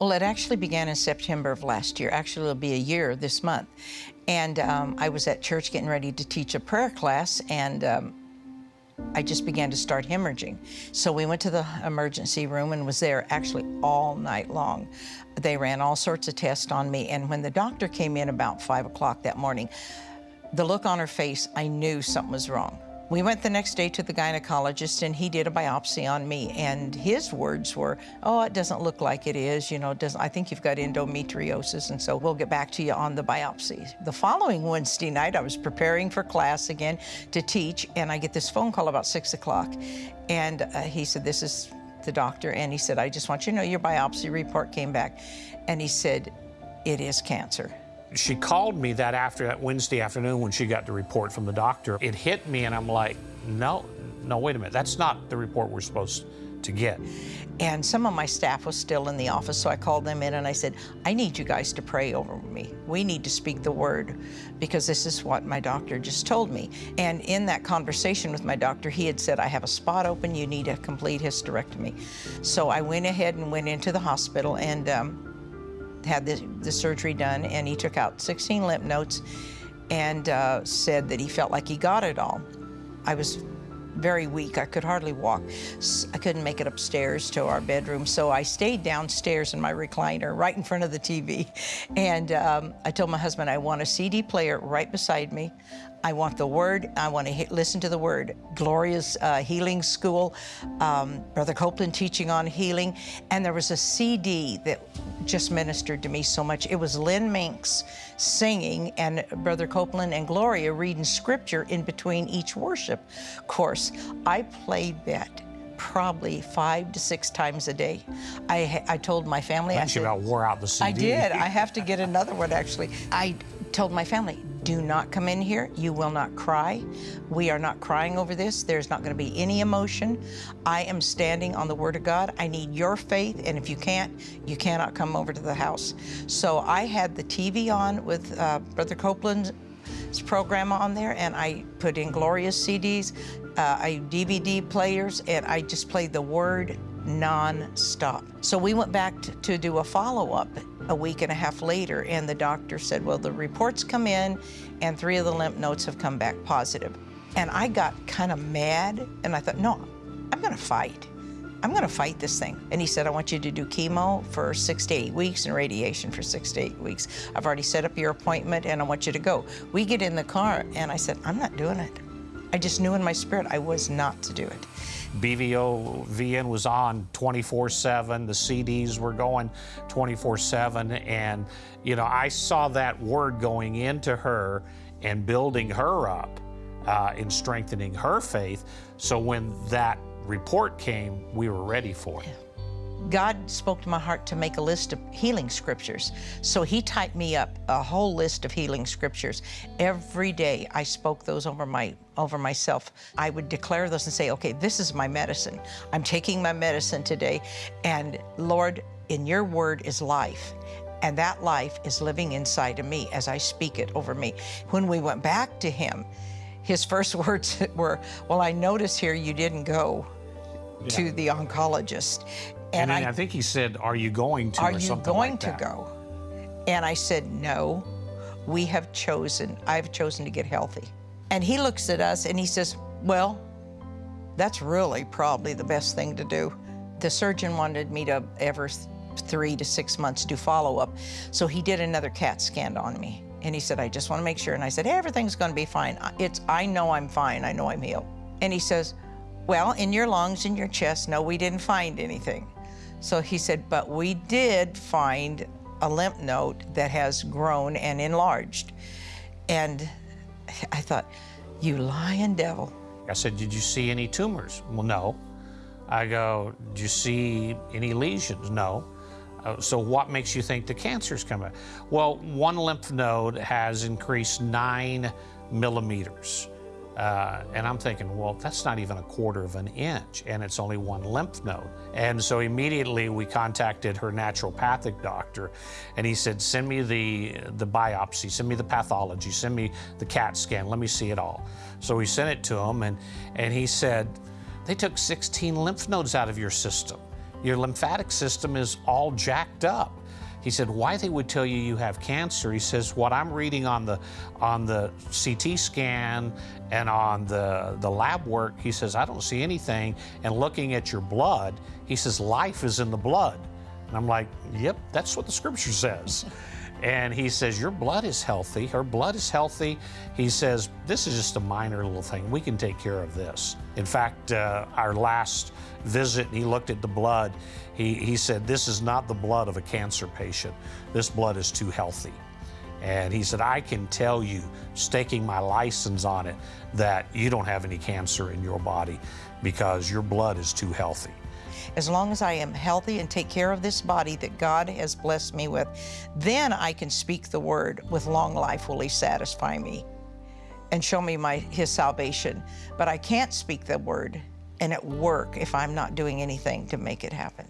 Well, it actually began in September of last year. Actually, it'll be a year this month. And um, I was at church getting ready to teach a prayer class, and um, I just began to start hemorrhaging. So we went to the emergency room and was there actually all night long. They ran all sorts of tests on me, and when the doctor came in about 5 o'clock that morning, the look on her face, I knew something was wrong. We went the next day to the gynecologist and he did a biopsy on me and his words were, oh, it doesn't look like it is, you know, doesn't, I think you've got endometriosis and so we'll get back to you on the biopsy. The following Wednesday night, I was preparing for class again to teach and I get this phone call about six o'clock and uh, he said, this is the doctor and he said, I just want you to know your biopsy report came back and he said, it is cancer she called me that after that Wednesday afternoon when she got the report from the doctor. It hit me and I'm like, no, no, wait a minute. That's not the report we're supposed to get. And some of my staff was still in the office, so I called them in and I said, I need you guys to pray over me. We need to speak the word because this is what my doctor just told me. And in that conversation with my doctor, he had said, I have a spot open, you need a complete hysterectomy. So I went ahead and went into the hospital and um, had the, the surgery done, and he took out 16 lymph nodes and uh, said that he felt like he got it all. I was very weak. I could hardly walk. I couldn't make it upstairs to our bedroom, so I stayed downstairs in my recliner right in front of the TV. And um, I told my husband I want a CD player right beside me. I want the Word. I want to listen to the Word. Gloria's uh, Healing School, um, Brother Copeland teaching on healing, and there was a CD that just ministered to me so much. It was Lynn Minks singing and Brother Copeland and Gloria reading scripture in between each worship course. I played that probably five to six times a day. I, I told my family. I, said, about wore out the CD. I did. I have to get another one, actually. I told my family, do not come in here. You will not cry. We are not crying over this. There's not going to be any emotion. I am standing on the Word of God. I need your faith, and if you can't, you cannot come over to the house. So I had the TV on with uh, Brother Copeland's program on there, and I put in Gloria's CDs, uh, I DVD players, and I just played the Word non-stop. So we went back to, to do a follow-up a week and a half later, and the doctor said, well, the reports come in, and three of the lymph nodes have come back positive. And I got kind of mad, and I thought, no, I'm gonna fight. I'm gonna fight this thing. And he said, I want you to do chemo for six to eight weeks and radiation for six to eight weeks. I've already set up your appointment and I want you to go. We get in the car and I said, I'm not doing it. I just knew in my spirit I was not to do it. BVOVN was on 24-7. The CDs were going 24-7. And, you know, I saw that word going into her and building her up uh, in strengthening her faith. So when that report came, we were ready for it. God spoke to my heart to make a list of healing scriptures. So he typed me up a whole list of healing scriptures. Every day I spoke those over my over myself. I would declare those and say, okay, this is my medicine. I'm taking my medicine today. And Lord, in your word is life. And that life is living inside of me as I speak it over me. When we went back to him, his first words were, well, I notice here you didn't go yeah. to the oncologist. And, and I, I, think he said, are you going to Are you going like to go? And I said, no, we have chosen, I've chosen to get healthy. And he looks at us and he says, well, that's really probably the best thing to do. The surgeon wanted me to ever three to six months do follow-up. So he did another CAT scan on me. And he said, I just want to make sure. And I said, hey, everything's going to be fine. It's, I know I'm fine. I know I'm healed. And he says, well, in your lungs, in your chest, no, we didn't find anything. So he said, but we did find a lymph node that has grown and enlarged. And I thought, you lying devil. I said, did you see any tumors? Well, no. I go, did you see any lesions? No. Uh, so what makes you think the cancer's coming? Well, one lymph node has increased nine millimeters. Uh, and I'm thinking, well, that's not even a quarter of an inch, and it's only one lymph node. And so immediately we contacted her naturopathic doctor, and he said, send me the, the biopsy, send me the pathology, send me the CAT scan, let me see it all. So we sent it to him, and, and he said, they took 16 lymph nodes out of your system. your lymphatic system is all jacked up. He said, why they would tell you you have cancer? He says, what I'm reading on the on the CT scan and on the, the lab work, he says, I don't see anything. And looking at your blood, he says, life is in the blood. And I'm like, yep, that's what the scripture says. And he says, Your blood is healthy. Her blood is healthy. He says, This is just a minor little thing. We can take care of this. In fact, uh, our last visit, he looked at the blood. He, he said, This is not the blood of a cancer patient. This blood is too healthy. And he said, I can tell you, staking my license on it, that you don't have any cancer in your body because your blood is too healthy. As long as I am healthy and take care of this body that God has blessed me with, then I can speak the word. With long life will He satisfy me and show me my His salvation. But I can't speak the word and at work if I'm not doing anything to make it happen.